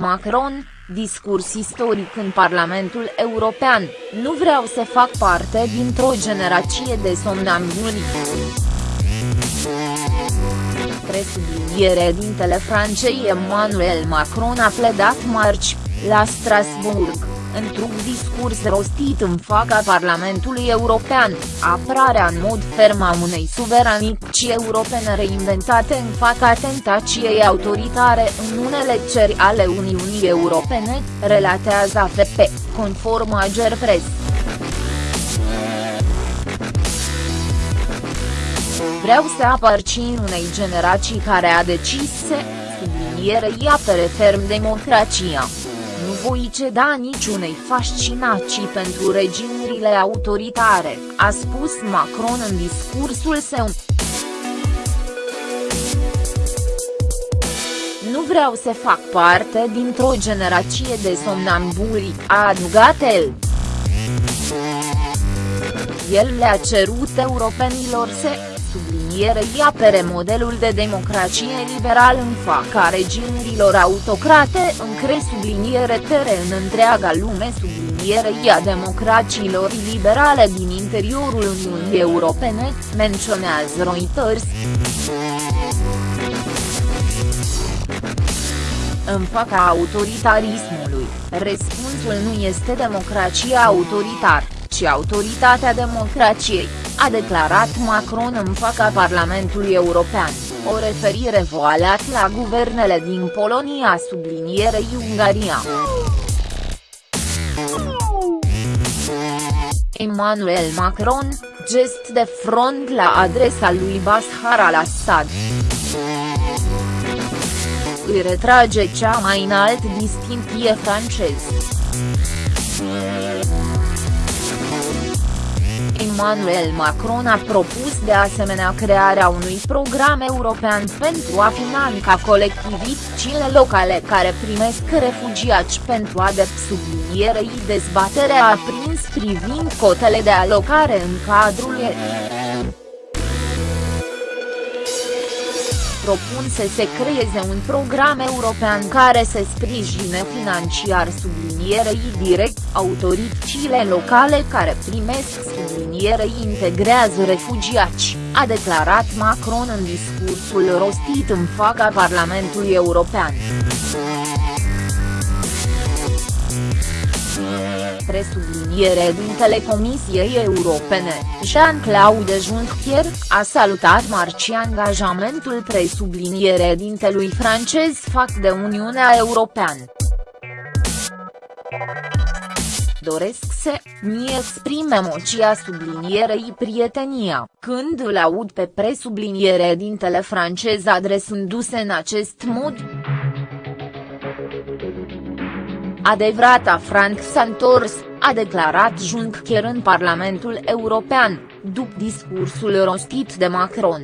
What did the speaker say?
Macron, discurs istoric în Parlamentul European, nu vreau să fac parte dintr-o generație de somnambuli. Presubliniere dintele Francei Emmanuel Macron a pledat marci, la Strasbourg într-un discurs rostit în fața Parlamentului European, apărarea în mod ferm a unei suveranici europene reinventate în fața tentației autoritare în unele țări ale Uniunii Europene, relatează AFP, conform Ager Press. Vreau să aparțin unei generații care a decis să, sublinierei apere ferm democrația. Nu voi ceda niciunei fascinații pentru regimurile autoritare, a spus Macron în discursul său. Nu vreau să fac parte dintr-o generație de somnambuli, a adăugat el. El le-a cerut europenilor să sublinierei apere modelul de democrație liberal în fața regimurilor autocrate încre subliniere tere în întreaga lume sublinierei a democrațiilor liberale din interiorul Uniunii Europene, menționează Reuters. În fața autoritarismului, răspunsul nu este democrația autoritar, ci autoritatea democrației a declarat Macron în fața Parlamentului European, o referire voalat la guvernele din Polonia sublinierei Ungaria. Emmanuel Macron, gest de front la adresa lui Bashar al-Assad. Îi retrage cea mai înalt distincție francez. Emmanuel Macron a propus de asemenea crearea unui program european pentru a finanța colectivitățile locale care primesc refugiați pentru a de sublinierei. Dezbaterea a prins privind cotele de alocare în cadrul ei propun să se creeze un program european care să sprijine financiar sublinierei direct autoritățile locale care primesc sublinierei integrează refugiați, a declarat Macron în discursul rostit în fața Parlamentului European. Presubliniere dintele Comisiei Europene, Jean-Claude Juncker, a salutat marci angajamentul presubliniere dintelui francez fac de Uniunea Europeană. Doresc să mi exprim emoția sublinierei prietenia, când îl aud pe presubliniere dintele francez adresându-se în acest mod. Adevărata Frank Santors, a declarat Juncker în Parlamentul European, după discursul rostit de Macron.